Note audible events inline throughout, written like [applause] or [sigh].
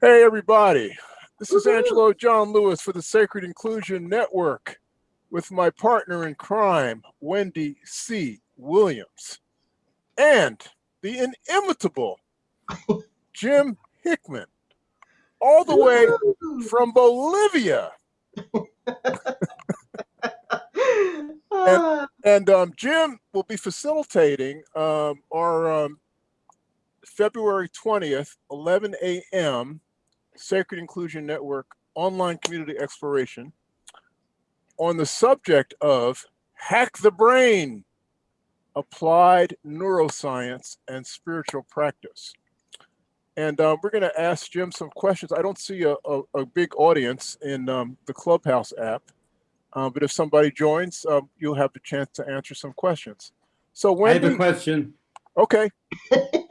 Hey, everybody. This is Angelo John Lewis for the Sacred Inclusion Network with my partner in crime, Wendy C. Williams, and the inimitable [laughs] Jim Hickman, all the way from Bolivia. [laughs] and, and um, Jim will be facilitating um, our um, February 20th, 11 a.m. Sacred Inclusion Network online community exploration on the subject of Hack the Brain, Applied Neuroscience and Spiritual Practice. And uh, we're going to ask Jim some questions. I don't see a, a, a big audience in um, the Clubhouse app, uh, but if somebody joins, um, you'll have the chance to answer some questions. So when I have a question. Okay. [laughs]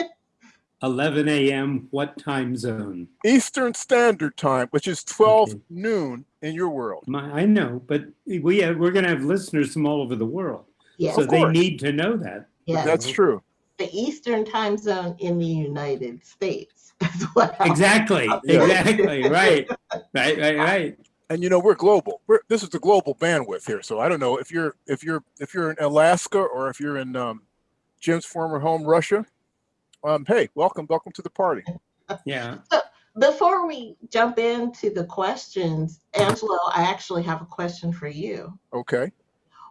11 a.m. What time zone? Eastern Standard Time, which is 12 Okay. noon in your world. My, I know, but we have, we're going to have listeners from all over the world, Yes, so they need to know that. yes. That's true. the Eastern time zone in the United States. [laughs] That's Exactly. Exactly. [laughs] Right. Right. Right. Right. And you know we're global. We're this is the global bandwidth here. So I don't know if you're if you're if you're in Alaska or if you're in um, Jim's former home, Russia. Um, hey, welcome, welcome to the party. Yeah. So Before we jump into the questions, Angelo, I actually have a question for you. Okay.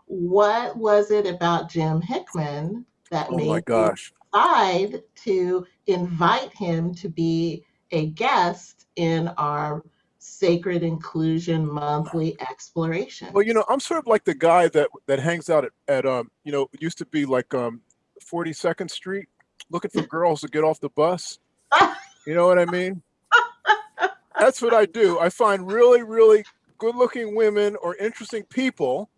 What was it about Jim Hickman that Oh made my you gosh. decide to invite him to be a guest in our Sacred Inclusion Monthly Exploration? Well, you know, I'm sort of like the guy that that hangs out at, at um, you know, it used to be like um 42nd Street looking for girls to get off the bus. [laughs] You know what I mean? That's what I do. I find really, really good-looking women or interesting people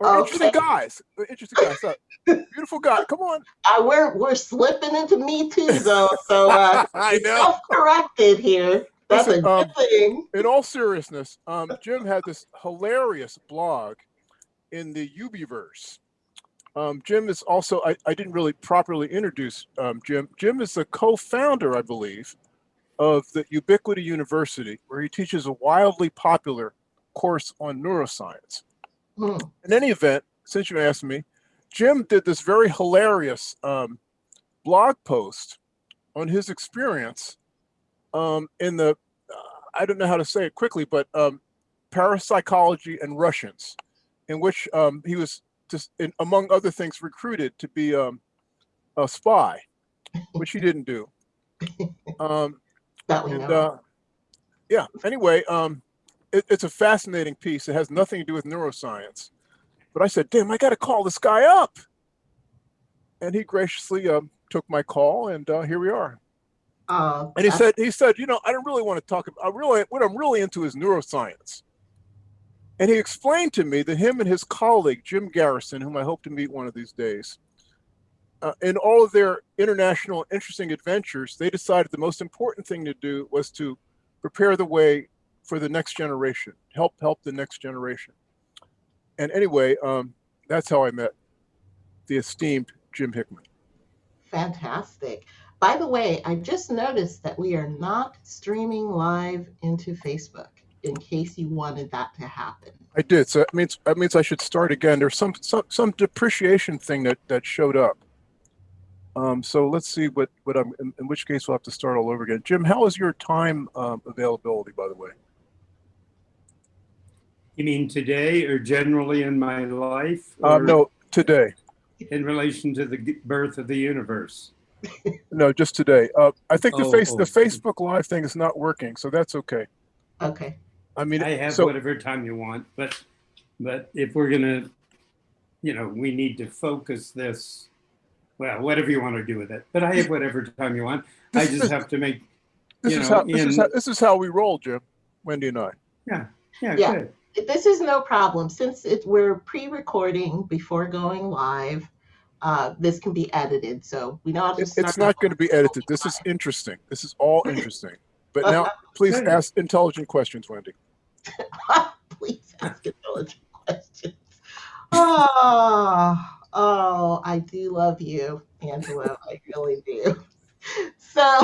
or interesting guys. Interesting guys. uh, [laughs] Beautiful guy. Come on. Uh, we're we're slipping into Me Too zone, so uh, [laughs] I know. self-corrected here. That's Listen, a um, good thing. In all seriousness, um, Jim had this hilarious blog in the Ubiverse. Um, Jim is also, I, I didn't really properly introduce um, Jim. Jim is the co-founder, I believe, of the Ubiquity University, where he teaches a wildly popular course on neuroscience. Hmm. In any event, since you asked me, Jim did this very hilarious um, blog post on his experience um, in the, uh, I don't know how to say it quickly, but um, parapsychology and Russians, in which um, he was in, among other things, recruited to be um, a spy, which he didn't do. [laughs] Um, and uh, yeah, anyway, um, it, it's a fascinating piece. It has nothing to do with neuroscience. But I said, damn, I got to call this guy up. And he graciously um, took my call, and uh, here we are. Uh, And he said, he said, you know, I don't really want to talk about. I really, what I'm really into is neuroscience. And he explained to me that him and his colleague Jim Garrison, whom I hope to meet one of these days, uh, in all of their international interesting adventures, they decided the most important thing to do was to prepare the way for the next generation, help help the next generation. And anyway, um, that's how I met the esteemed Jim Hickman. Fantastic. By the way, I just noticed that we are not streaming live into Facebook in case you wanted that to happen. I did. So that means that means I should start again. There's some some some depreciation thing that that showed up. Um, so let's see what what I'm. In, in which case we'll have to start all over again. Jim, how is your time um, availability, by the way? You mean today or generally in my life? Uh, no, today. In relation to the birth of the universe? [laughs] No, just today. Uh, I think the Oh, face the oh. Facebook Live thing is not working, so that's okay. Okay. I mean, I have so whatever time you want, but, but if we're gonna, you know, we need to focus this, well, whatever you want to do with it, but I have whatever time you want. I just is- have to make, this you is know, how this is how this is how we roll, Jim, Wendy and I. yeah, Yeah. good. This is no problem. Since it, we're pre-recording before going live, uh, this can be edited. So we know how to start it's not going to be edited. This is interesting. This is all interesting. But now, please ask intelligent questions, Wendy. [laughs] Please ask intelligent questions. Oh, oh, I do love you, Angelo. I really do. So,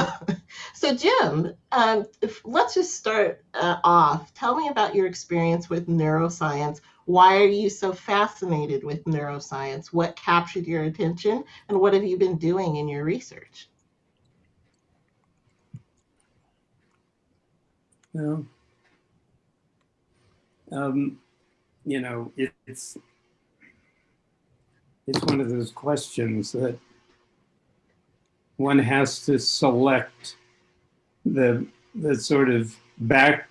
So, Jim, um, if, let's just start uh, off. Tell me about your experience with neuroscience. Why are you so fascinated with neuroscience? What captured your attention, and what have you been doing in your research? Well, um, you know, it, it's it's one of those questions that one has to select the the sort of back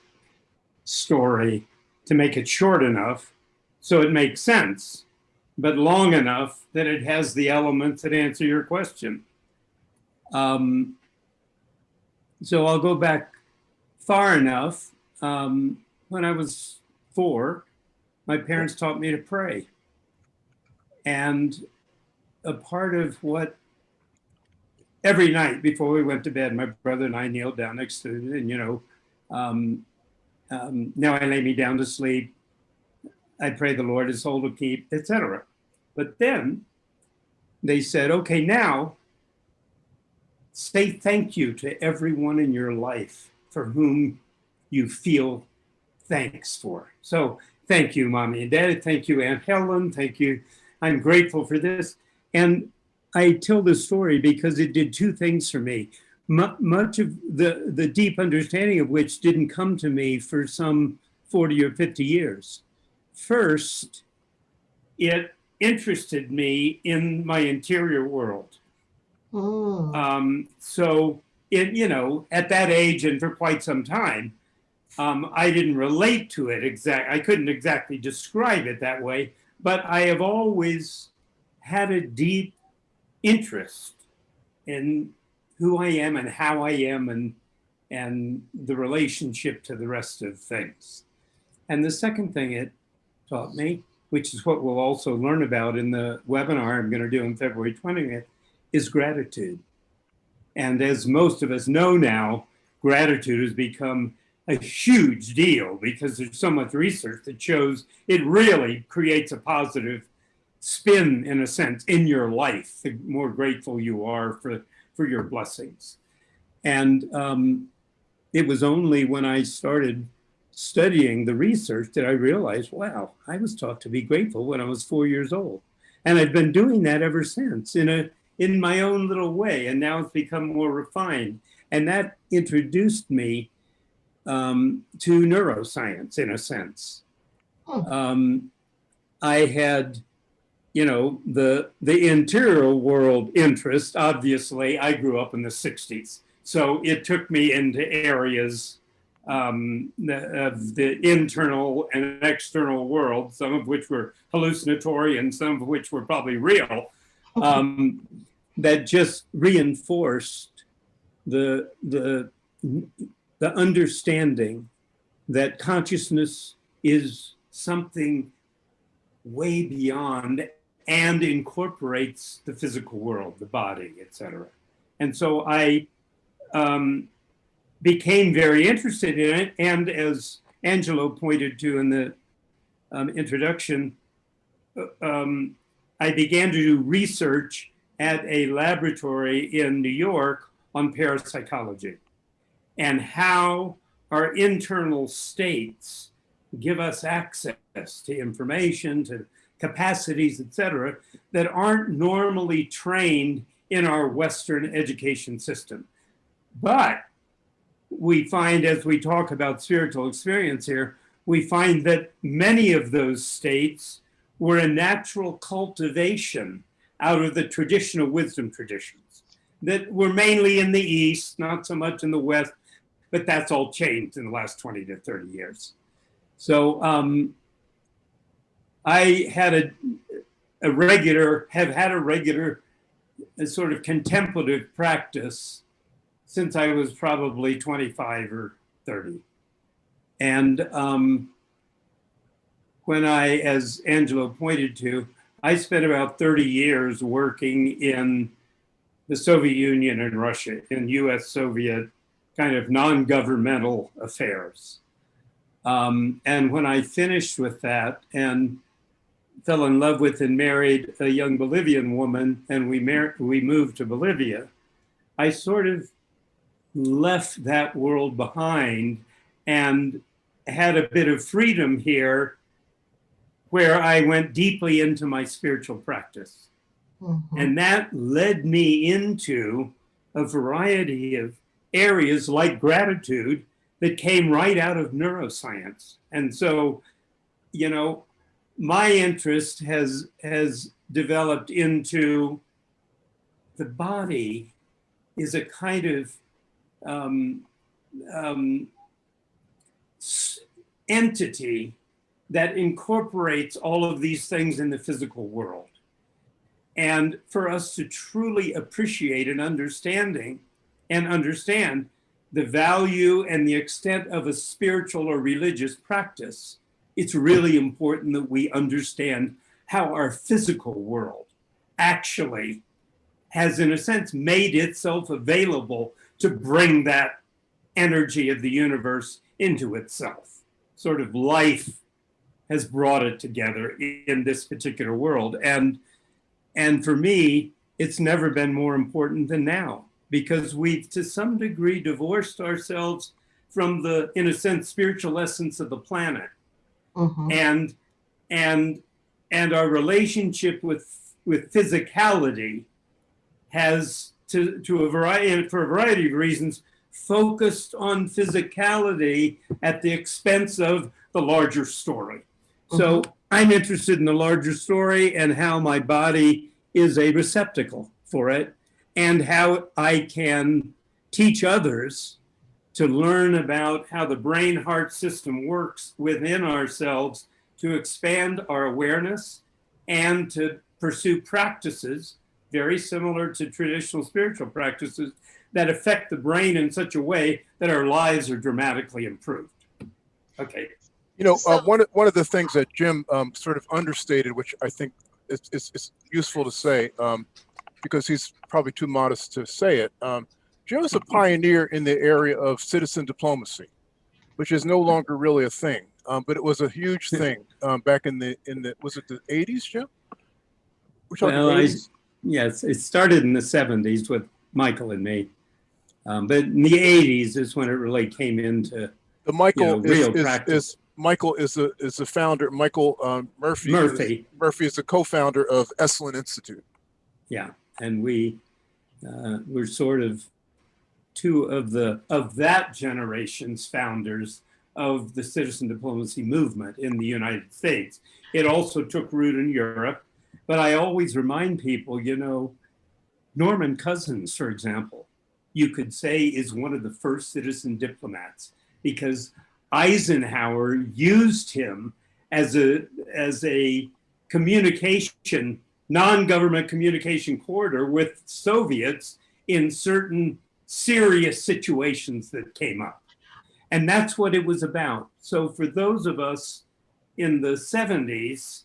story to make it short enough so it makes sense, but long enough that it has the elements that answer your question. Um, so I'll go back far enough. Um, when I was four, my parents taught me to pray. And a part of what every night before we went to bed, my brother and I kneeled down next to it, and you know, um, um, now I lay me down to sleep. I pray the Lord his soul to keep, etc. But then they said, okay, now say thank you to everyone in your life for whom you feel thanks for. So thank you, mommy and daddy. Thank you, Aunt Helen. Thank you. I'm grateful for this. And I tell this story because it did two things for me. M much of the, the deep understanding of which didn't come to me for some 40 or 50 years. First, it interested me in my interior world. Mm. Um, so, it, you know, at that age and for quite some time, um, I didn't relate to it exactly. I couldn't exactly describe it that way, but I have always had a deep interest in who I am and how I am and and the relationship to the rest of things. And the second thing it taught me, which is what we'll also learn about in the webinar I'm going to do on February 20th, is gratitude. And as most of us know now, gratitude has become a huge deal because there's so much research that shows it really creates a positive spin in a sense in your life the more grateful you are for for your blessings. And um, it was only when i started studying the research that i realized wow i was taught to be grateful when i was four years old. And i've been doing that ever since in a in my own little way and now it's become more refined. And that introduced me um, to neuroscience in a sense. Um, I had, you know, the the interior world interest. Obviously, I grew up in the '60s, so it took me into areas um, of the internal and external world, some of which were hallucinatory and some of which were probably real, um, that just reinforced the the the understanding that consciousness is something way beyond and incorporates the physical world, the body, etc. And so I um, became very interested in it. And as Angelo pointed to in the um, introduction, uh, um, I began to do research at a laboratory in New York on parapsychology and how our internal states give us access to information, to capacities, etc., that aren't normally trained in our Western education system. But we find, as we talk about spiritual experience here, we find that many of those states were a natural cultivation out of the traditional wisdom traditions that were mainly in the East, not so much in the West, but that's all changed in the last 20 to 30 years. So um, I had a, a regular, have had a regular a sort of contemplative practice since I was probably 25 or 30. And um, when I, as Angelo pointed to, I spent about 30 years working in the Soviet Union and Russia, in US Soviet kind of non-governmental affairs. Um, and when I finished with that and fell in love with and married a young Bolivian woman and we, we moved to Bolivia, I sort of left that world behind and had a bit of freedom here where I went deeply into my spiritual practice. Mhm. And that led me into a variety of areas like gratitude that came right out of neuroscience. And so, you know, my interest has has developed into the body is a kind of um, um, entity that incorporates all of these things in the physical world. And for us to truly appreciate and understanding and understand the value and the extent of a spiritual or religious practice, it's really important that we understand how our physical world actually has, in a sense, made itself available to bring that energy of the universe into itself. Sort of life has brought it together in this particular world. And and for me, it's never been more important than now because we've to some degree divorced ourselves from the, in a sense, spiritual essence of the planet. Mhm. and and and our relationship with with physicality has to to a variety and for a variety of reasons focused on physicality at the expense of the larger story. So i'm interested in the larger story and how my body is a receptacle for it and how i can teach others to learn about how the brain heart system works within ourselves to expand our awareness and to pursue practices very similar to traditional spiritual practices that affect the brain in such a way that our lives are dramatically improved. Okay. You know, uh, one of one of the things that Jim um, sort of understated, which I think is, is, is useful to say, um, because he's probably too modest to say it. Um, is a [laughs] pioneer in the area of citizen diplomacy, which is no longer really a thing, um, but it was a huge thing um, back in the in the was it the eighties, Jim? We're Well, I- Yes, it started in the 70s with Michael and me. Um, but in the 80s is when it really came into The Michael know, is, real is, practice. is Michael is a is the founder. Michael um, Murphy. is- Murphy. Murphy is the co-founder of Esalen Institute. Yeah, and we uh, were sort of two of the of that generation's founders of the citizen diplomacy movement in the United States. It also took root in Europe, but I always remind people, you know, Norman Cousins, for example, you could say is one of the first citizen diplomats because Eisenhower used him as a as a communication non-government communication corridor with Soviets in certain serious situations that came up. And that's what it was about. So for those of us in the 70s,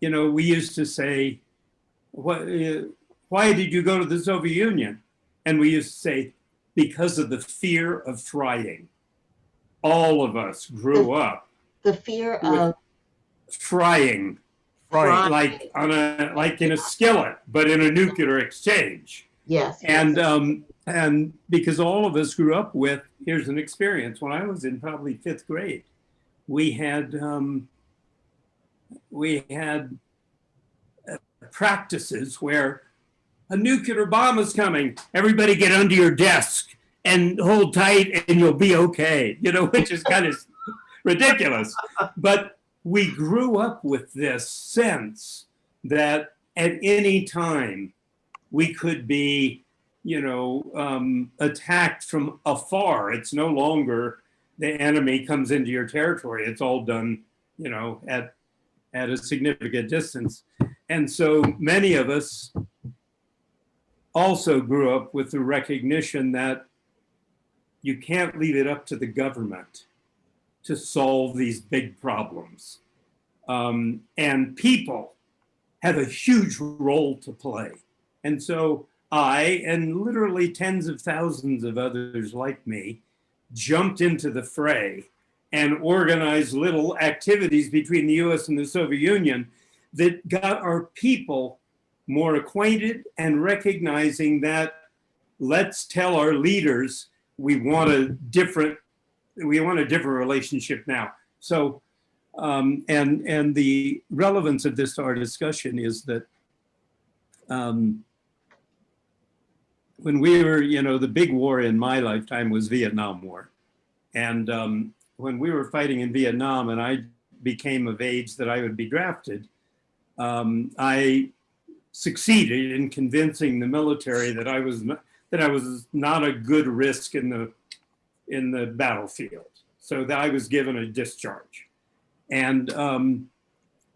you know, we used to say, what, uh, why did you go to the Soviet Union? And we used to say, because of the fear of trying. All of us grew up The fear of trying Right. Right. like on a like in a skillet, but in a nuclear exchange. yes, And yes. um, and because all of us grew up with here's an experience. When I was in probably fifth grade, we had um, we had uh, practices where a nuclear bomb is coming. Everybody get under your desk and hold tight, and you'll be okay. You know, [laughs] which is kind of ridiculous. But we grew up with this sense that at any time we could be, you know, um, attacked from afar. It's no longer the enemy comes into your territory. It's all done, you know, at at a significant distance. And so many of us also grew up with the recognition that you can't leave it up to the government to solve these big problems. Um, and people have a huge role to play. And so I, and literally tens of thousands of others like me, jumped into the fray and organized little activities between the US and the Soviet Union that got our people more acquainted and recognizing that let's tell our leaders we want a different, we want a different relationship now. So, um, and, and the relevance of this to our discussion is that um, when we were, you know, the big war in my lifetime was Vietnam War. And um, when we were fighting in Vietnam and I became of age that I would be drafted, um, I succeeded in convincing the military that I was that I was not a good risk in the in the battlefield. So that I was given a discharge, and um,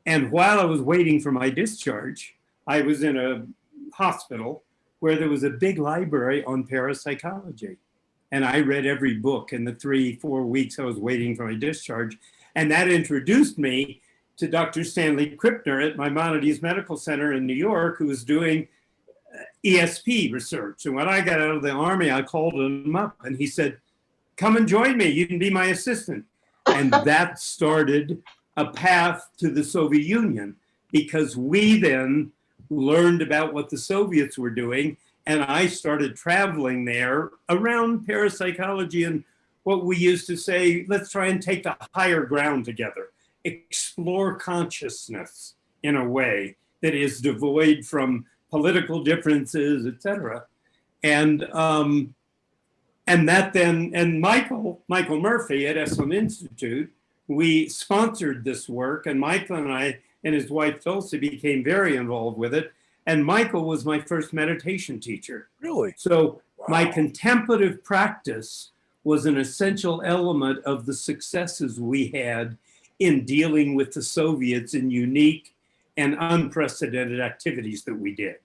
and while I was waiting for my discharge, I was in a hospital where there was a big library on parapsychology, and I read every book in the three four weeks I was waiting for my discharge, and that introduced me to Dr. Stanley Krippner at Maimonides Medical Center in New York, who was doing uh, ESP research. And when I got out of the army, I called him up and he said, come and join me. You can be my assistant. And [laughs] that started a path to the Soviet Union because we then learned about what the Soviets were doing. And I started traveling there around parapsychology and what we used to say, let's try and take the higher ground together explore consciousness in a way that is devoid from political differences, etc. And um, and that then and Michael Michael Murphy at Esalen Institute, we sponsored this work, and Michael and I and his wife Dulcie became very involved with it. And Michael was my first meditation teacher. Really? So Wow. my contemplative practice was an essential element of the successes we had in dealing with the Soviets in unique and unprecedented activities that we did.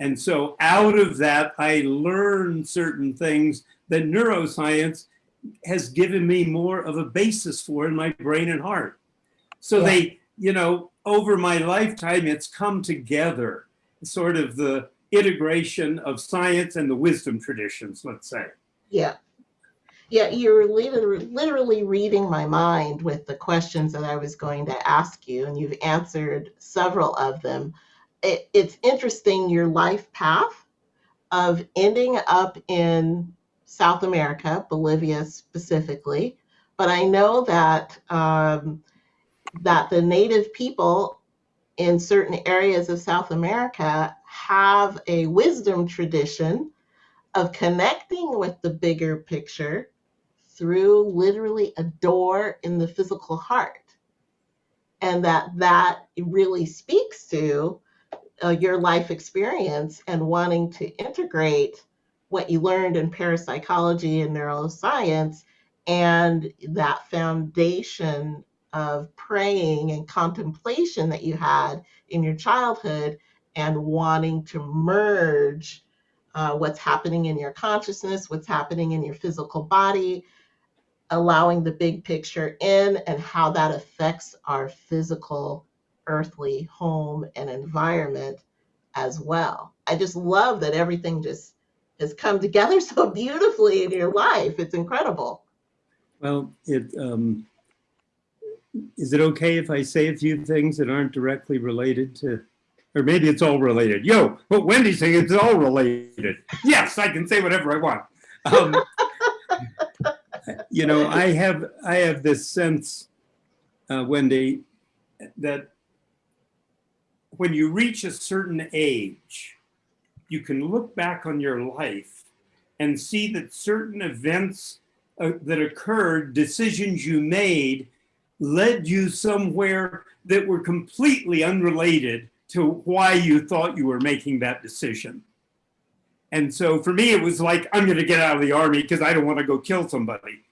And so out of that, I learned certain things that neuroscience has given me more of a basis for in my brain and heart. So Yeah. they, you know, over my lifetime, it's come together, sort of the integration of science and the wisdom traditions, let's say. Yeah. Yeah, you're literally, literally reading my mind with the questions that I was going to ask you, and you've answered several of them. It, it's interesting your life path of ending up in South America, Bolivia specifically, but I know that um, that the native people in certain areas of South America have a wisdom tradition of connecting with the bigger picture through literally a door in the physical heart. And that that really speaks to uh, your life experience and wanting to integrate what you learned in parapsychology and neuroscience and that foundation of praying and contemplation that you had in your childhood and wanting to merge uh, what's happening in your consciousness, what's happening in your physical body, allowing the big picture in and how that affects our physical earthly home and environment as well. I just love that everything just has come together [laughs] so beautifully in your life. It's incredible. Well, it, um, is it okay if I say a few things that aren't directly related to, or maybe it's all related? Yo, but Wendy's saying it's all related. Yes, I can say whatever I want. Um, you know, I have I have this sense, uh, Wendy, that when you reach a certain age, you can look back on your life and see that certain events uh, that occurred, decisions you made, led you somewhere that were completely unrelated to why you thought you were making that decision. And so for me, it was like, I'm going to get out of the army because I don't want to go kill somebody.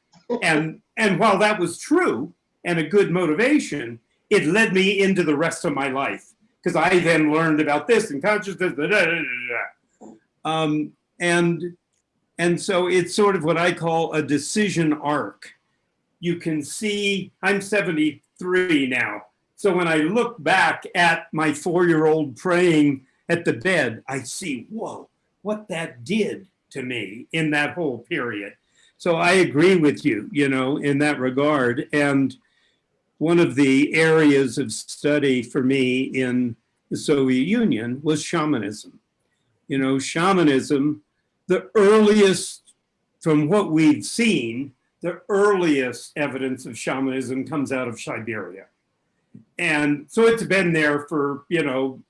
and and while that was true and a good motivation, it led me into the rest of my life because I then learned about this and consciousness. Da, da, da. Um, and and so it's sort of what I call a decision arc. You can see I'm 73 now. So when I look back at my four-year-old praying at the bed, I see, whoa, what that did to me in that whole period. So I agree with you, you know, in that regard. And one of the areas of study for me in the Soviet Union was shamanism. You know, shamanism, the earliest from what we've seen, the earliest evidence of shamanism comes out of Siberia. And so it's been there for, you know,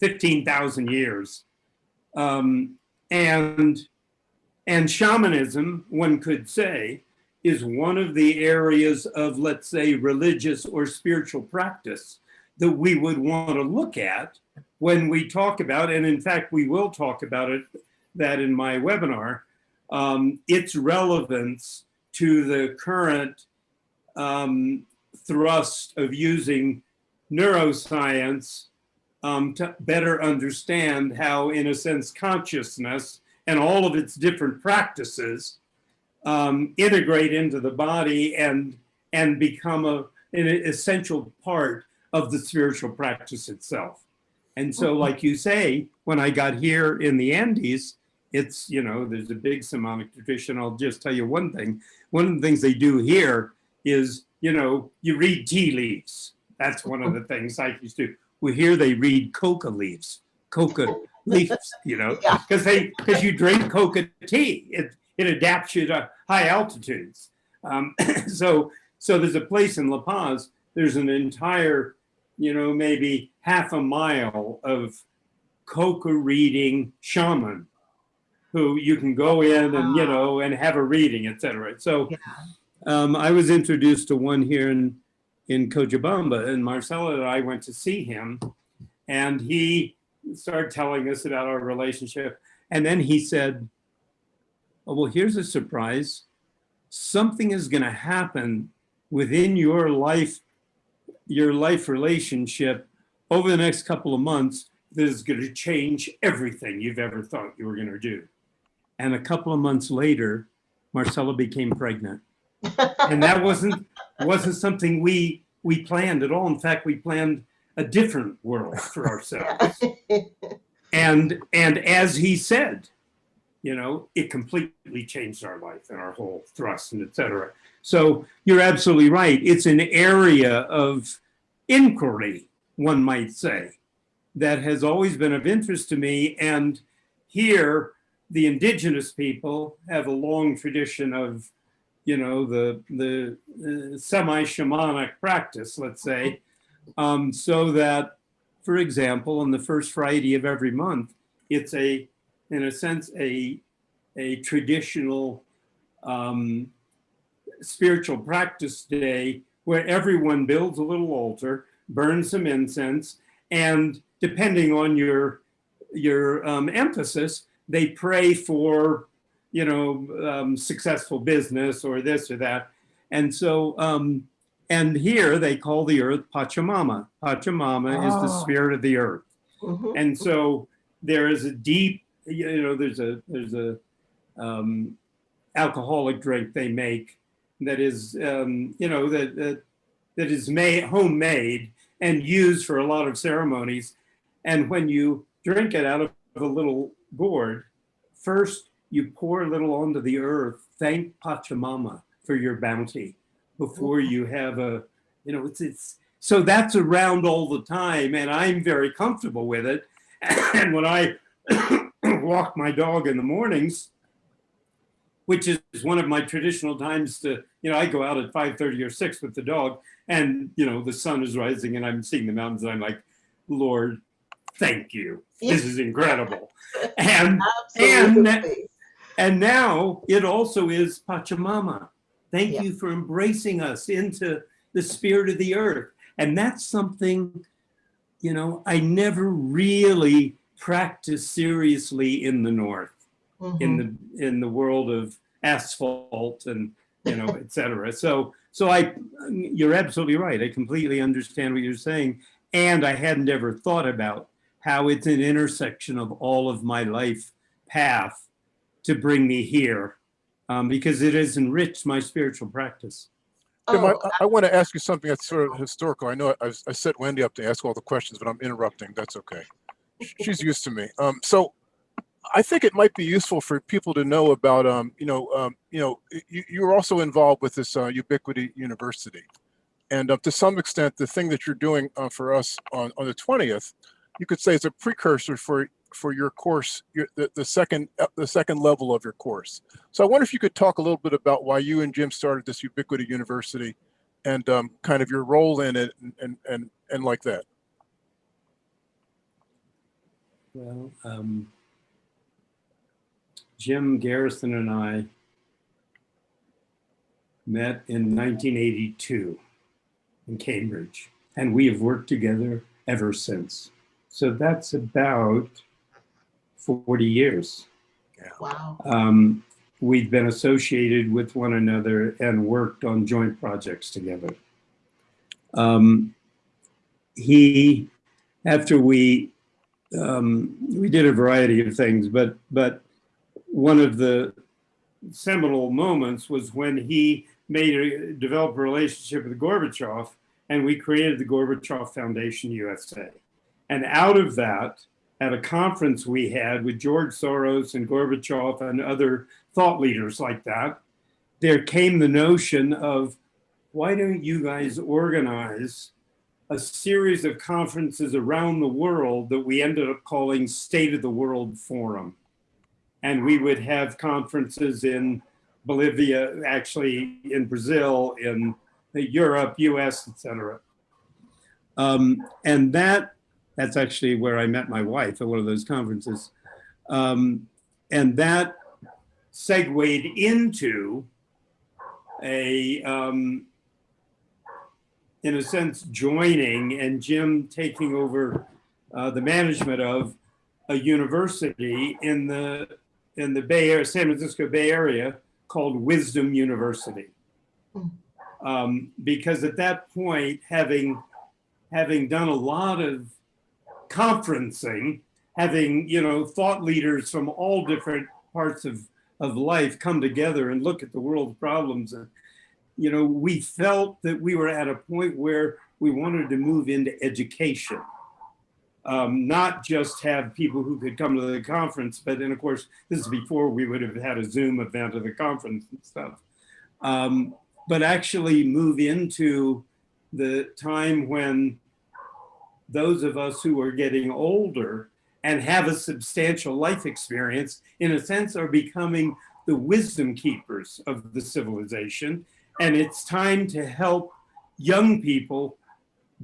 15,000 years. Um, and, and shamanism, one could say, is one of the areas of, let's say, religious or spiritual practice that we would want to look at when we talk about, and in fact, we will talk about it, that in my webinar, um, its relevance to the current um, thrust of using neuroscience um, to better understand how, in a sense, consciousness and all of its different practices um, integrate into the body and and become a, an essential part of the spiritual practice itself. And so, like you say, when I got here in the Andes, it's, you know, there's a big shamanic tradition. I'll just tell you one thing. One of the things they do here is, you know, you read tea leaves. That's one of the things I used to. Well, here they read coca leaves, coca [laughs] leaves, you know, Yeah. because they because you drink coca tea. It it adapts you to high altitudes. Um, [coughs] so so there's a place in La Paz. There's an entire, you know, maybe half a mile of coca reading shaman who you can go in and you know and have a reading, etc. So Yeah. um, I was introduced to one here in in Cochabamba, and Marcella and I went to see him, and he started telling us about our relationship, and then he said, "Oh well, here's a surprise. Something is going to happen within your life, your life relationship over the next couple of months that is going to change everything you've ever thought you were going to do." And a couple of months later, Marcella became pregnant and that wasn't wasn't something we we planned at all. In fact, we planned a different world for ourselves. [laughs] And and as he said, you know, it completely changed our life and our whole thrust and et cetera. So you're absolutely right. It's an area of inquiry, one might say, that has always been of interest to me. And here, the indigenous people have a long tradition of you know, the, the uh, semi-shamanic practice, let's say, um, so that, for example, on the first Friday of every month, it's a, in a sense, a, a traditional um, spiritual practice day where everyone builds a little altar, burns some incense, and depending on your, your um, emphasis, they pray for you know, um, successful business or this or that. And so, um, and here they call the earth Pachamama. Pachamama is the Oh. spirit of the earth. Mhm. And so there is a deep, you know, there's a, there's a um, alcoholic drink they make that is, um, you know, that, that, that is made, homemade and used for a lot of ceremonies. And when you drink it out of a little gourd, first you pour a little onto the earth, thank Pachamama for your bounty before you have a, you know, it's, it's, so that's around all the time and I'm very comfortable with it. [coughs] And when I [coughs] walk my dog in the mornings, which is one of my traditional times to, you know, I go out at 5.30 or 6 with the dog and, you know, the sun is rising and I'm seeing the mountains and I'm like, Lord, thank you. This is incredible. [laughs] And and- and now it also is Pachamama. Thank Yeah. you for embracing us into the spirit of the earth. And that's something, you know, I never really practiced seriously in the North, in Mhm. the in the world of asphalt and you know, [laughs] et cetera. So so I you're absolutely right. I completely understand what you're saying. And I hadn't ever thought about how it's an intersection of all of my life path to bring me here um, because it has enriched my spiritual practice. Tim, I, Oh, I want to ask you something that's sort of historical. I know I, I set Wendy up to ask all the questions, but I'm interrupting. That's okay. Sh- She's used to me. Um, so I think it might be useful for people to know about, um, you know, um, you know, you, you're also involved with this uh, Ubiquity University. And uh, to some extent, the thing that you're doing uh, for us on, on the 20th, you could say it's a precursor for, for your course, your, the, the second uh, the second level of your course. So I wonder if you could talk a little bit about why you and Jim started this Ubiquity University, and um, kind of your role in it, and and and, and like that. Well, um, Jim Garrison and I met in 1982 in Cambridge, and we have worked together ever since. So that's about 40 years. Wow. Um, we've been associated with one another and worked on joint projects together. Um, he, after we, um, we did a variety of things, but but one of the seminal moments was when he made a developed a relationship with Gorbachev, and we created the Gorbachev Foundation USA. And out of that, at a conference we had with George Soros and Gorbachev and other thought leaders like that, there came the notion of why don't you guys organize a series of conferences around the world that we ended up calling State of the World Forum. And we would have conferences in Bolivia, actually in Brazil, in Europe, US, etc. Um, and that that's actually where I met my wife at one of those conferences. Um, and that segued into a, um, in a sense, joining and Jim taking over uh, the management of a university in the in the Bay Area, San Francisco Bay Area called Wisdom University. Um, because at that point, having having done a lot of conferencing, having you know thought leaders from all different parts of of life come together and look at the world's problems, and you know we felt that we were at a point where we wanted to move into education. Um, not just have people who could come to the conference, but then of course, this is before we would have had a Zoom event of the conference and stuff. Um, but actually move into the time when those of us who are getting older and have a substantial life experience, in a sense, are becoming the wisdom keepers of the civilization. And it's time to help young people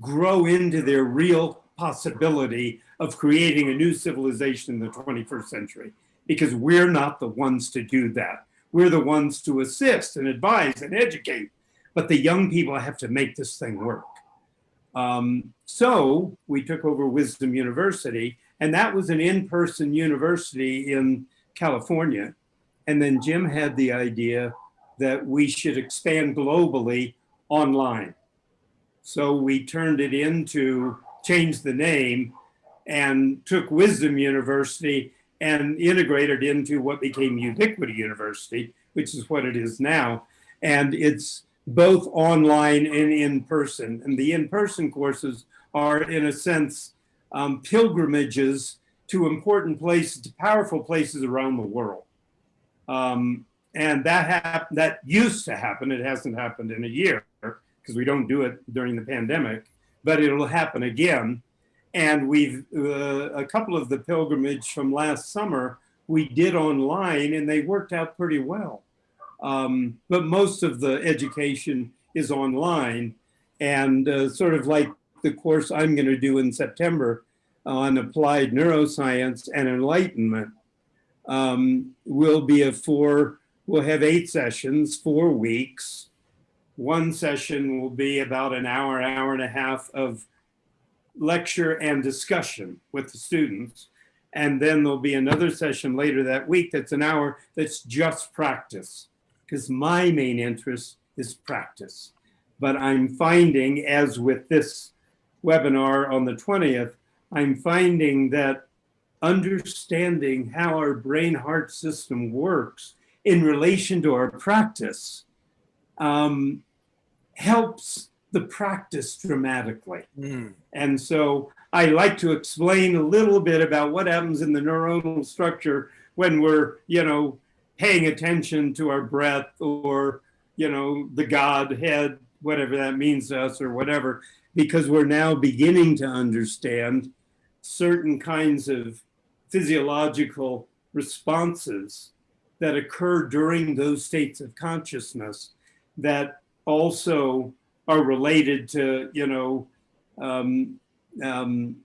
grow into their real possibility of creating a new civilization in the 21st century, because we're not the ones to do that. We're the ones to assist and advise and educate, but the young people have to make this thing work. Um, so we took over Wisdom University, and that was an in-person university in California. And then Jim had the idea that we should expand globally online. So we turned it into, changed the name, and took Wisdom University and integrated into what became Ubiquity University, which is what it is now. And it's both online and in person. And the in person courses are, in a sense, um, pilgrimages to important places, to powerful places around the world. Um, and that that used to happen. It hasn't happened in a year because we don't do it during the pandemic, but it'll happen again. And we've uh, a couple of the pilgrimage from last summer we did online, and they worked out pretty well. Um, but most of the education is online and uh, sort of like the course I'm going to do in September on applied neuroscience and enlightenment um, will be a four, we'll have eight sessions, four weeks. One session will be about an hour, hour and a half of lecture and discussion with the students. And then there'll be another session later that week that's an hour that's just practice because my main interest is practice. But I'm finding, as with this webinar on the 20th, I'm finding that understanding how our brain heart system works in relation to our practice um, helps the practice dramatically. Mm. And so I like to explain a little bit about what happens in the neuronal structure when we're, you know, paying attention to our breath or, you know, the Godhead, whatever that means to us or whatever, because we're now beginning to understand certain kinds of physiological responses that occur during those states of consciousness that also are related to, you know, um, um,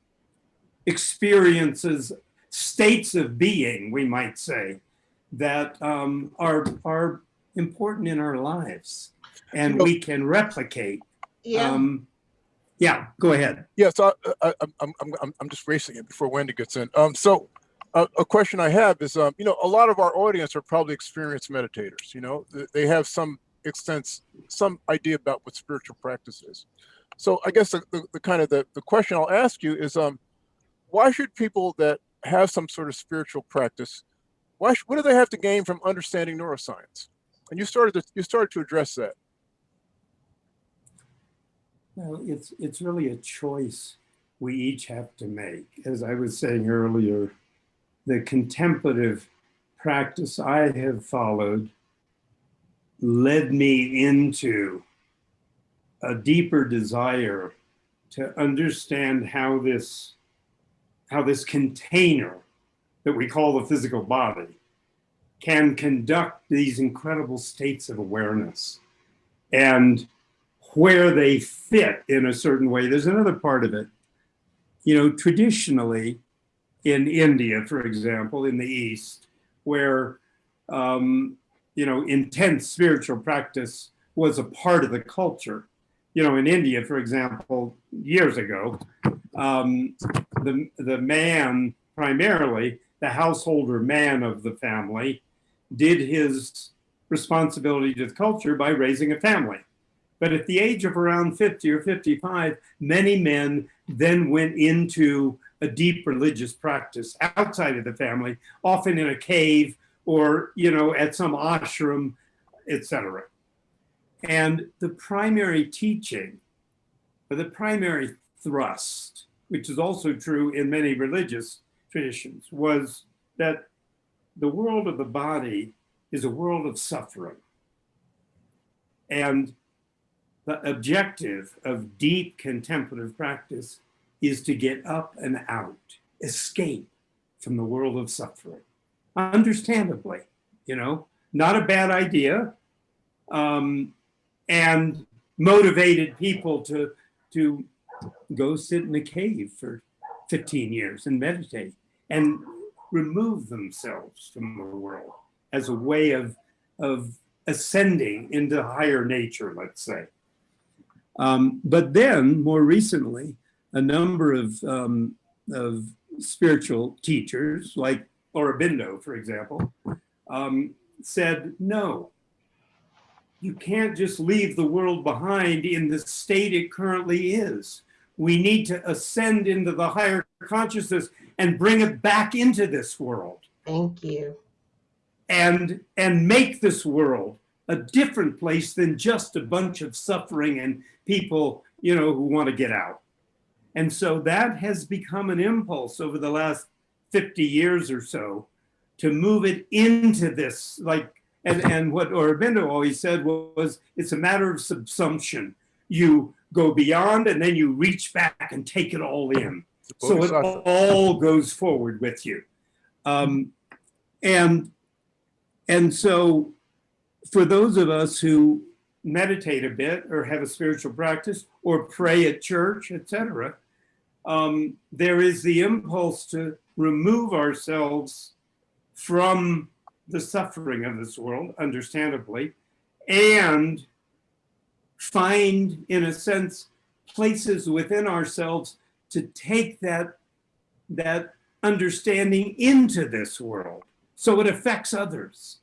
experiences, states of being, we might say, that um, are are important in our lives, and we can replicate. Yeah. Um, yeah, go ahead. Yes, I, I, I'm, I'm, I'm, I'm just racing it before Wendy gets in. Um, so a question I have is, um, you know, a lot of our audience are probably experienced meditators. You know, they have some extent, some idea about what spiritual practice is. So I guess the, the, the kind of the, the question I'll ask you is, um, why should people that have some sort of spiritual practice, why, what do they have to gain from understanding neuroscience? And you started to, you started to address that. Well, it's it's really a choice we each have to make. As I was saying earlier, the contemplative practice I have followed led me into a deeper desire to understand how this how this container that we call the physical body can conduct these incredible states of awareness and where they fit in a certain way. There's another part of it. You know, traditionally in India, for example, in the East, where, um, you know, intense spiritual practice was a part of the culture. You know, in India, for example, years ago, um, the, the man, primarily the householder man of the family, did his responsibility to the culture by raising a family. But at the age of around 50 or 55, many men then went into a deep religious practice outside of the family, often in a cave or, you know, at some ashram, etc. And the primary teaching, or the primary thrust, which is also true in many religious traditions, was that the world of the body is a world of suffering. And the objective of deep contemplative practice is to get up and out, escape from the world of suffering. Understandably, you know, not a bad idea, um, and motivated people to to go sit in a cave for 15 years and meditate and remove themselves from the world as a way of of ascending into higher nature, let's say. Um, but then, more recently, a number of, um, of spiritual teachers, like Aurobindo, for example, um, said, no, you can't just leave the world behind in the state it currently is. We need to ascend into the higher consciousness and bring it back into this world Thank you. and and make this world a different place than just a bunch of suffering and people you know who want to get out and so that has become an impulse over the last 50 years or so to move it into this like and and what Aurobindo always said was it's a matter of subsumption. You go beyond and then you reach back and take it all in. So it all goes forward with you. Um, and and so for those of us who meditate a bit or have a spiritual practice or pray at church etc um, there is the impulse to remove ourselves from the suffering of this world understandably and find in a sense places within ourselves to take that that understanding into this world so it affects others.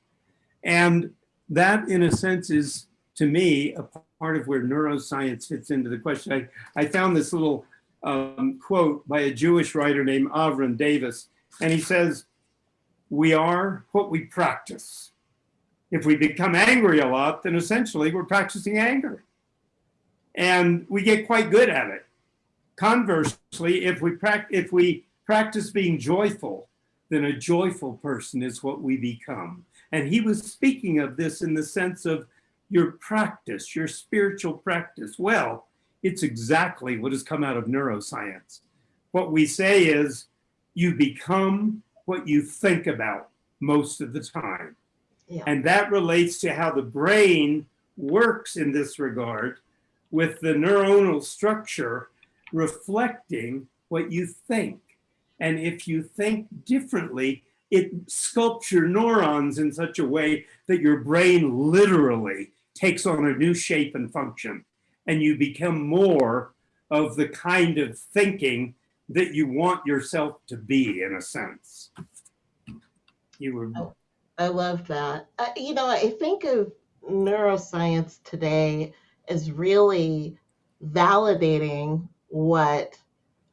And that in a sense is to me a part of where neuroscience fits into the question. I, I found this little um, quote by a jewish writer named avram davis and he says we are what we practice if we become angry a lot then essentially we're practicing anger and we get quite good at it Conversely, if we, if we practice being joyful, then a joyful person is what we become. And he was speaking of this in the sense of your practice, your spiritual practice. Well, it's exactly what has come out of neuroscience. What we say is you become what you think about most of the time. Yeah. And that relates to how the brain works in this regard with the neuronal structure reflecting what you think. And if you think differently, it sculpts your neurons in such a way that your brain literally takes on a new shape and function. And you become more of the kind of thinking that you want yourself to be, in a sense. You were Oh. I love that. Uh, you know, I think of neuroscience today as really validating what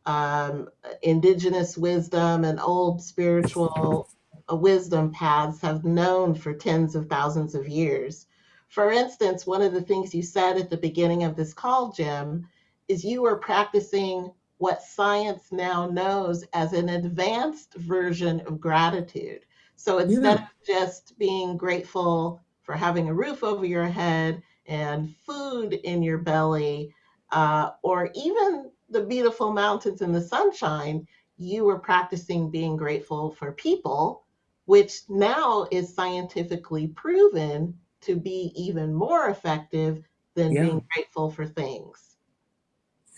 um, indigenous wisdom and old spiritual uh, wisdom paths have known for tens of thousands of years. For instance, one of the things you said at the beginning of this call, Jim, is you were practicing what science now knows as an advanced version of gratitude. So instead of just being grateful for having a roof over your head and food in your belly, uh, or even the beautiful mountains and the sunshine, you were practicing being grateful for people, which now is scientifically proven to be even more effective than Yeah. being grateful for things.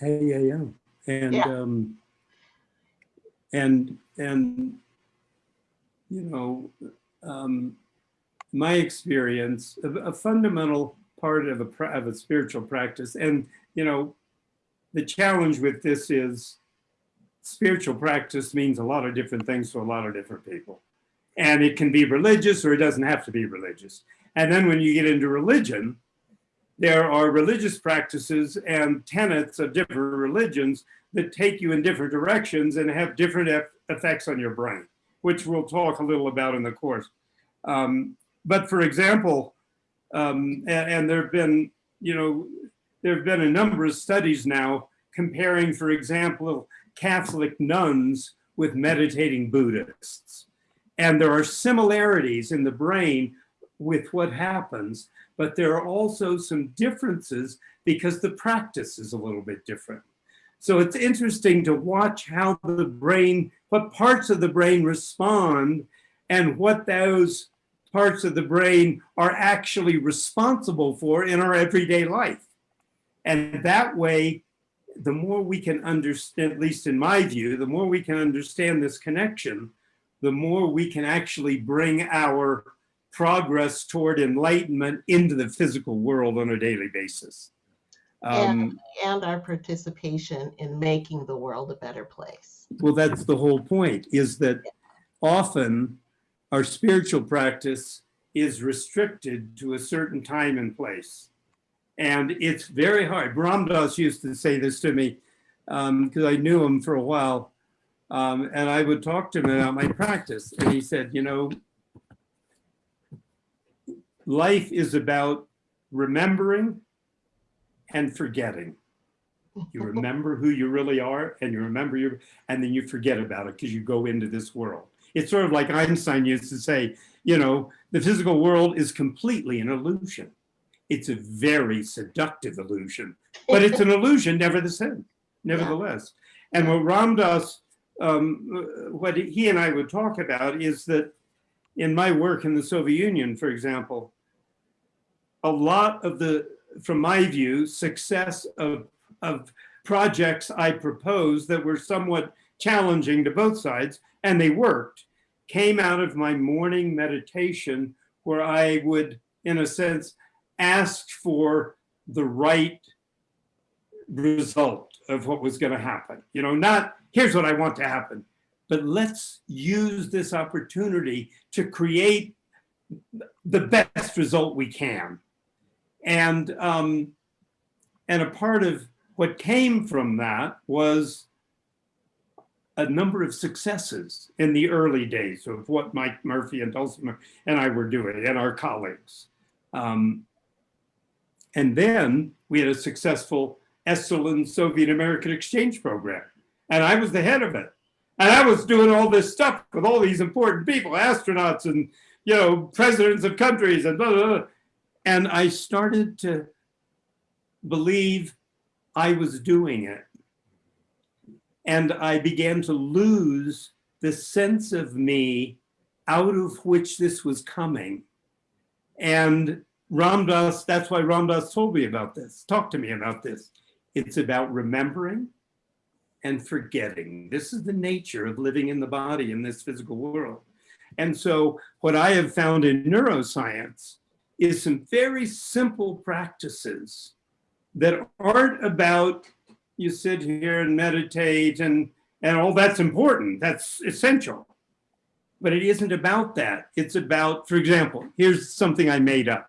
Yeah, yeah, yeah. And Yeah. um and and you know, um my experience a, a fundamental part of a of a spiritual practice and you know the challenge with this is spiritual practice means a lot of different things to a lot of different people. And it can be religious or it doesn't have to be religious. And then when you get into religion, there are religious practices and tenets of different religions that take you in different directions and have different eff- effects on your brain, which we'll talk a little about in the course. Um, but for example, um, and, and there have been, you know, there have been a number of studies now comparing, for example, Catholic nuns with meditating Buddhists. And there are similarities in the brain with what happens, but there are also some differences because the practice is a little bit different. So it's interesting to watch how the brain, what parts of the brain respond and what those parts of the brain are actually responsible for in our everyday life. And that way, the more we can understand, at least in my view, the more we can understand this connection, the more we can actually bring our progress toward enlightenment into the physical world on a daily basis. Um, and our participation in making the world a better place. well, that's the whole point, is that often our spiritual practice is restricted to a certain time and place. And it's very hard. Ram Dass used to say this to me because I knew him for a while. Um, and I would talk to him about my practice. And he said, you know, life is about remembering and forgetting. You [laughs] remember who you really are and you remember your, and then you forget about it because you go into this world. It's sort of like Einstein used to say, you know, the physical world is completely an illusion. It's a very seductive illusion, but it's an [laughs] illusion nevertheless. nevertheless. And what Ram Dass, um, what he and I would talk about is that in my work in the Soviet Union, for example, a lot of the, from my view, success of, of projects I proposed that were somewhat challenging to both sides, and they worked, came out of my morning meditation where I would, in a sense, ask for the right result of what was going to happen. You know, not here's what I want to happen, but let's use this opportunity to create the best result we can. And um, and a part of what came from that was a number of successes in the early days of what Mike Murphy and Dulce Murphy and I were doing and our colleagues. Um, and then we had a successful Esalen Soviet American exchange program. And I was the head of it. And I was doing all this stuff with all these important people, astronauts and, you know, presidents of countries and blah, blah, blah. And I started to believe I was doing it. And I began to lose the sense of me out of which this was coming. And Ram Dass, that's why Ram Dass told me about this, talked to me about this. It's about remembering and forgetting. This is the nature of living in the body in this physical world. And so what I have found in neuroscience is some very simple practices that aren't about you sit here and meditate and, and all that's important, that's essential. But it isn't about that. It's about, for example, here's something I made up.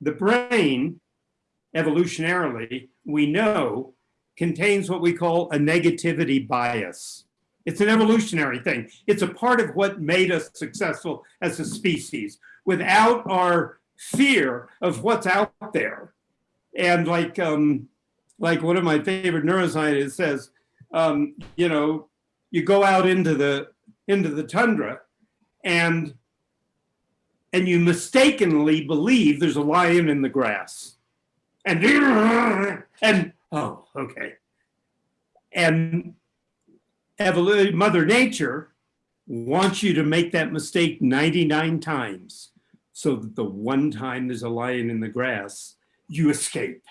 The brain, evolutionarily, we know contains what we call a negativity bias. It's an evolutionary thing. It's a part of what made us successful as a species. Without our fear of what's out there, and like um, like one of my favorite neuroscientists says, um, you know, you go out into the into the tundra, and and you mistakenly believe there's a lion in the grass, and [laughs] and oh, okay, and evolution, Mother Nature wants you to make that mistake 99 times so that the one time there's a lion in the grass, you escape.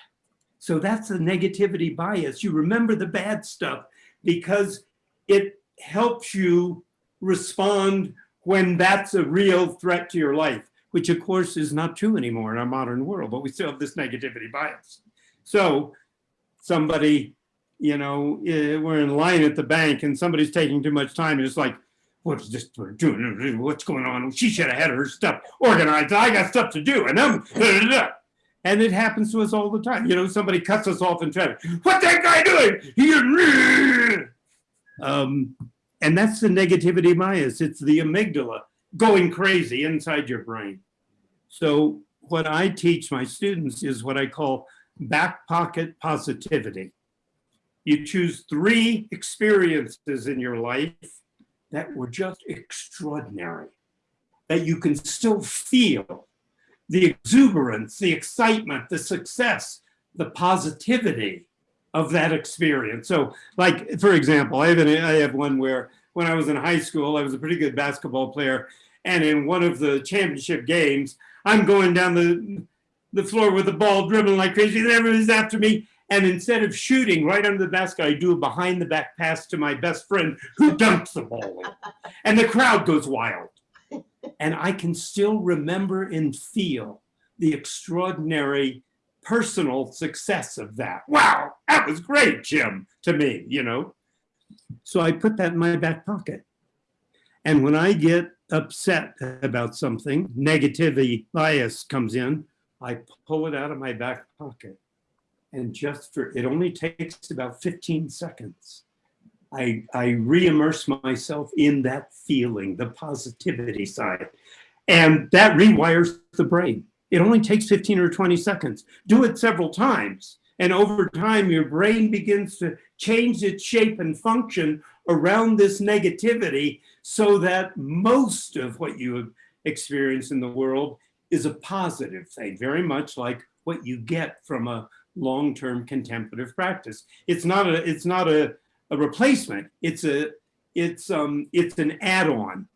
So that's a negativity bias. You remember the bad stuff because it helps you respond when that's a real threat to your life, which of course is not true anymore in our modern world, but we still have this negativity bias. So somebody, you know, eh, we're in line at the bank and somebody's taking too much time. And it's like, what's this doing? What's going on? She should have had her stuff organized. I got stuff to do. And I'm, and it happens to us all the time. You know, somebody cuts us off in traffic. What's that guy doing? [laughs] Um, and that's the negativity bias. It's the amygdala going crazy inside your brain. So what I teach my students is what I call back pocket positivity. You choose three experiences in your life that were just extraordinary, that you can still feel the exuberance, the excitement, the success, the positivity of that experience. So like, for example, I have, an, I have one where when I was in high school, I was a pretty good basketball player. And in one of the championship games, I'm going down the, the floor with the ball dribbling like crazy and everybody's after me. And instead of shooting right under the basket, I do a behind the back pass to my best friend who dunks the ball. And the crowd goes wild. And I can still remember and feel the extraordinary personal success of that. Wow, that was great, Jim, to me, you know. So I put that in my back pocket. And when I get upset about something, negativity bias comes in, I pull it out of my back pocket. And just for, it only takes about 15 seconds. I, I re-immerse myself in that feeling, the positivity side. And that rewires the brain. It only takes 15 or 20 seconds. Do it several times. And over time, your brain begins to change its shape and function around this negativity so that most of what you experience in the world is a positive thing, very much like what you get from a long-term contemplative practice. It's not a, it's not a, a replacement. It's a, it's um, it's an add-on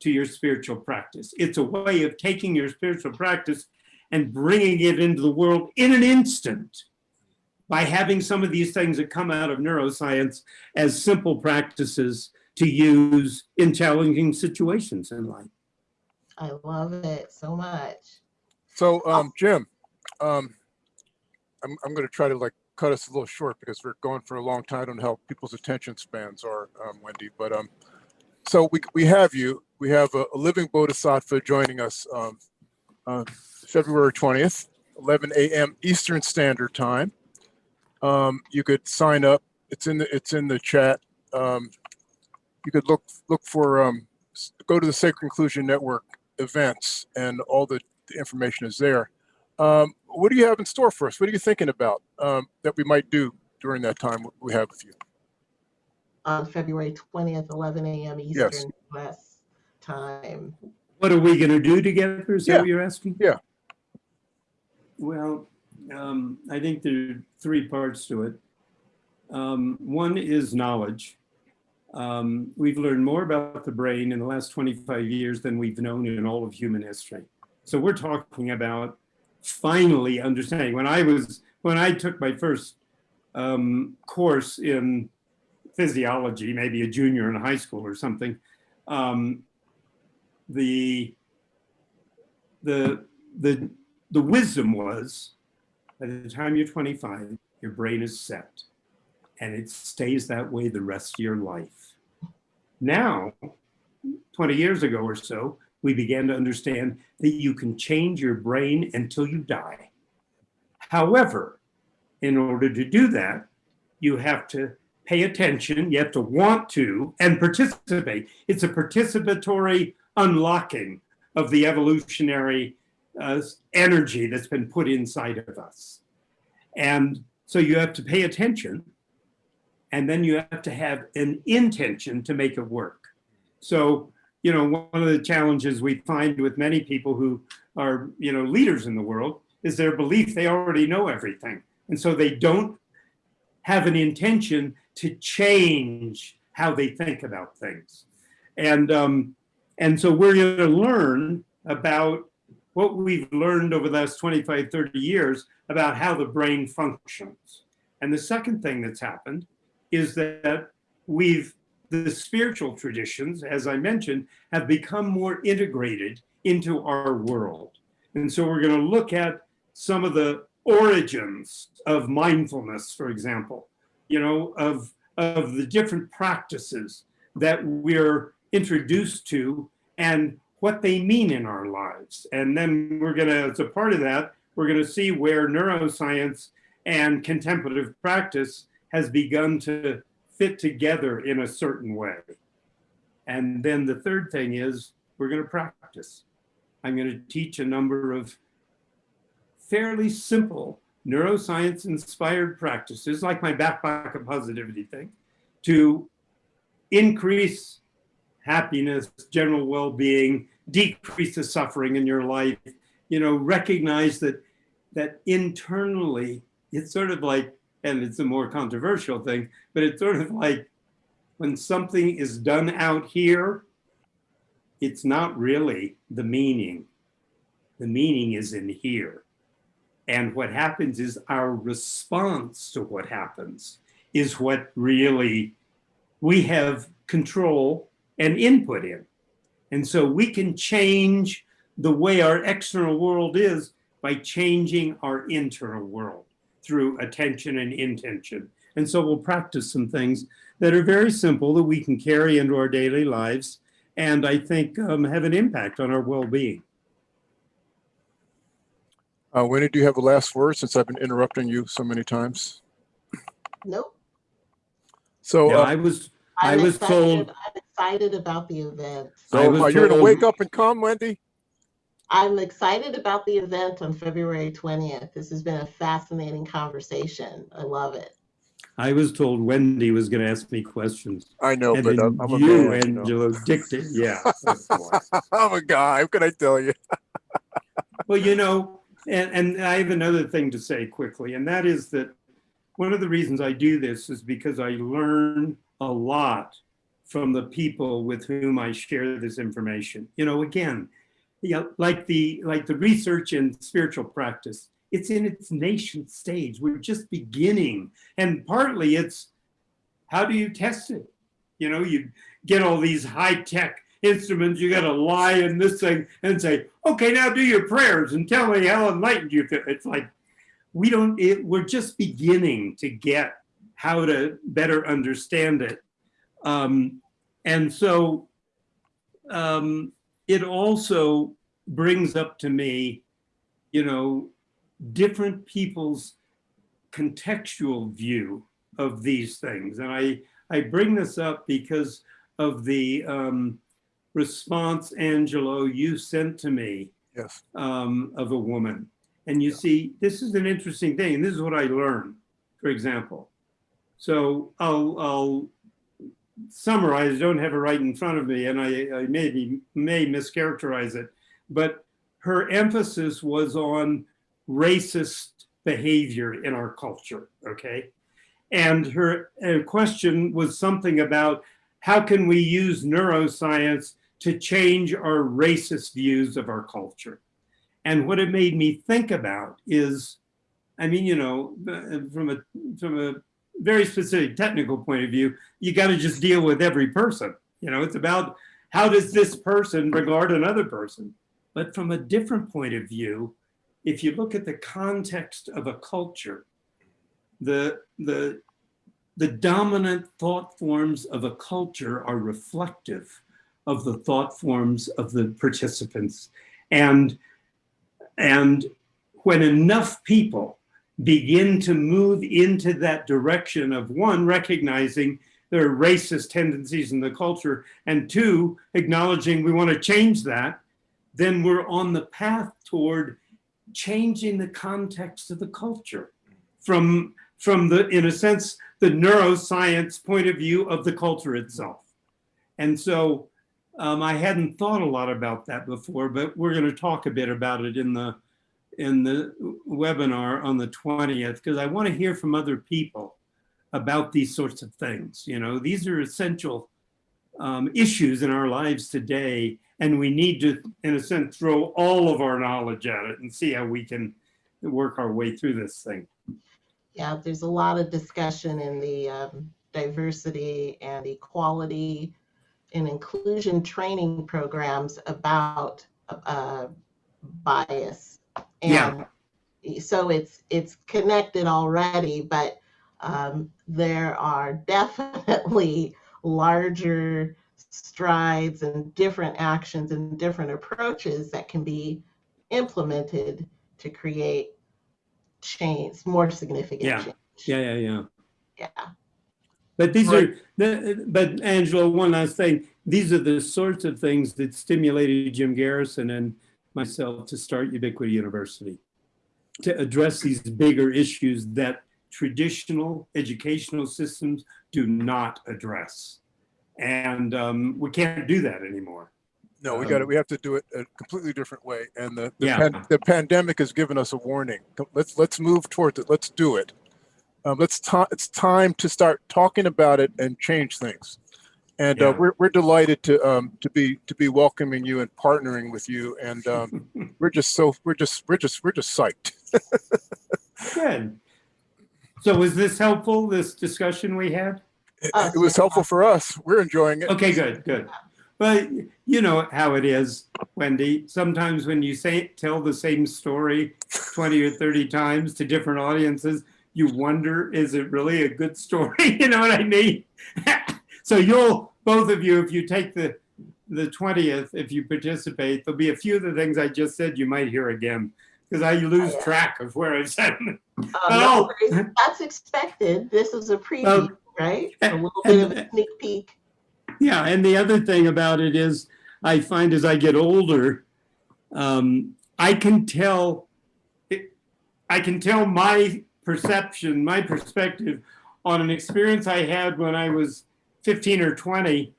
to your spiritual practice. It's a way of taking your spiritual practice and bringing it into the world in an instant by having some of these things that come out of neuroscience as simple practices to use in challenging situations in life. I love it so much. So, um, Jim, um, I'm, I'm going to try to like cut us a little short because we're going for a long time. on how people's attention spans are, um, Wendy, but um, so we, we have you. We have a, a living bodhisattva joining us um, uh, February 20th, 11 a.m. Eastern Standard Time. Um, you could sign up. It's in the it's in the chat. Um, you could look look for um, go to the Sacred Inclusion Network events, and all the, the information is there. Um, what do you have in store for us? What are you thinking about um, that we might do during that time we have with you? On February 20th, 11 a.m. Yes. Eastern US time. What are we going to do together? Is that what you're asking? Yeah. Well, um, I think there are three parts to it. Um, one is knowledge. Um, we've learned more about the brain in the last 25 years than we've known in all of human history. So we're talking about finally understanding. When I was, when I took my first um, course in physiology, maybe a junior in high school or something, um, the, the, the, the wisdom was by the time you're 25, your brain is set and it stays that way the rest of your life. Now, 20 years ago or so, we began to understand that you can change your brain until you die. However, in order to do that, you have to pay attention, you have to want to, and participate. It's a participatory unlocking of the evolutionary uh, energy that's been put inside of us. And so you have to pay attention and then you have to have an intention to make it work. So, you know, one of the challenges we find with many people who are, you know, leaders in the world is their belief they already know everything. And so they don't have an intention to change how they think about things. And, um, and so we're going to learn about what we've learned over the last 25, 30 years about how the brain functions. And the second thing that's happened is that we've, the spiritual traditions, as I mentioned, have become more integrated into our world. And so we're going to look at some of the origins of mindfulness, for example, you know, of, of the different practices that we're introduced to and what they mean in our lives. And then we're going to, as a part of that, we're going to see where neuroscience and contemplative practice has begun to fit together in a certain way. And then the third thing is we're going to practice. I'm going to teach a number of fairly simple neuroscience inspired practices like my back pocket positivity thing to increase happiness, general well-being, decrease the suffering in your life, you know, recognize that that internally it's sort of like and it's a more controversial thing, but it's sort of like when something is done out here, it's not really the meaning. The meaning is in here. And what happens is our response to what happens is what really we have control and input in. And so we can change the way our external world is by changing our internal world through attention and intention. And so we'll practice some things that are very simple that we can carry into our daily lives and I think um, have an impact on our well-being. Uh, Winnie, do you have a last word since I've been interrupting you so many times? Nope. So, Yeah, uh, I was, I I'm was excited, told, I'm excited about the event. so I was uh, you're gonna wake up and come, Wendy? I'm excited about the event on February 20th. This has been a fascinating conversation. I love it. I was told Wendy was going to ask me questions. I know, And but I'm I'm a you, man, you know. Angelo, dictated. Yeah. [laughs] I'm a guy. How can I tell you? [laughs] Well, you know, and, and I have another thing to say quickly, and that is that one of the reasons I do this is because I learn a lot from the people with whom I share this information. You know, again, you know, like the like the research in spiritual practice, it's in its nascent stage. We're just beginning, and partly it's how do you test it? You know, you get all these high tech instruments, you got to lie in this thing and say, okay, now do your prayers and tell me how enlightened you feel. It's like, we don't, it, we're just beginning to get how to better understand it. Um, and so um, it also brings up to me, you know, different people's contextual view of these things. And I, I bring this up because of the um, response, Angelo, you sent to me Yes. um, of a woman. And you see, this is an interesting thing. And this is what I learned, for example. So I'll, I'll summarize, don't have it right in front of me, and I, I maybe may mischaracterize it, but her emphasis was on racist behavior in our culture, okay? And her uh, question was something about how can we use neuroscience to change our racist views of our culture? And what it made me think about is, I mean, you know, from a from a very specific technical point of view, you got to just deal with every person. You know, it's about how does this person regard another person? But from a different point of view, if you look at the context of a culture, the, the, the dominant thought forms of a culture are reflective of the thought forms of the participants. And, and when enough people begin to move into that direction of one, recognizing there are racist tendencies in the culture, and two, acknowledging we want to change that, then we're on the path toward changing the context of the culture from, from the, in a sense, the neuroscience point of view of the culture itself. And so um, I hadn't thought a lot about that before, but we're going to talk a bit about it in the in the webinar on the 20th because I want to hear from other people about these sorts of things. You know, these are essential um, issues in our lives today, and we need to, in a sense, throw all of our knowledge at it and see how we can work our way through this thing. Yeah, there's a lot of discussion in the um, diversity and equality and inclusion training programs about uh, bias and Yeah. so it's it's connected already, but um, there are definitely larger strides and different actions and different approaches that can be implemented to create change, more significant Yeah. change. Yeah, yeah, yeah. Yeah. But these Right. are, the- but Angela, one last thing. These are the sorts of things that stimulated Jim Garrison and myself to start Ubiquity University, to address these bigger issues that traditional educational systems do not address. And um, we can't do that anymore. No, we got it. We have to do it a completely different way. And the, the, Yeah. pan- the pandemic has given us a warning. Let's, let's move towards it. Let's do it. Um, let's it's time to start talking about it and change things. And uh, we're, we're delighted to, um, to be, to be welcoming you and partnering with you. And um, [laughs] we're just so, we're just, we're just, we're just psyched. [laughs] Good. So was this helpful, this discussion we had? It, Uh, it was helpful for us. We're enjoying it. Okay, good, good. But you know how it is, Wendy. Sometimes when you say tell the same story 20 or 30 times to different audiences, you wonder, is it really a good story? [laughs] you know what I mean? So you'll, both of you, if you take the the 20th, if you participate, there'll be a few of the things I just said you might hear again because I lose yeah. track of where I've said them. Um, Oh. no. That's expected. This is a preview, Um, right? A and- little bit of a sneak peek. Yeah, and the other thing about it is, I find as I get older, um, I can tell, I can tell my perception, my perspective on an experience I had when I was 15 or 20,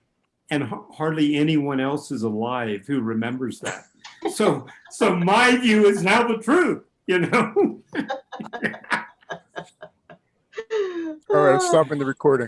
and hardly anyone else is alive who remembers that. So, so my view is now the truth, you know. All right, I'm stopping the recording.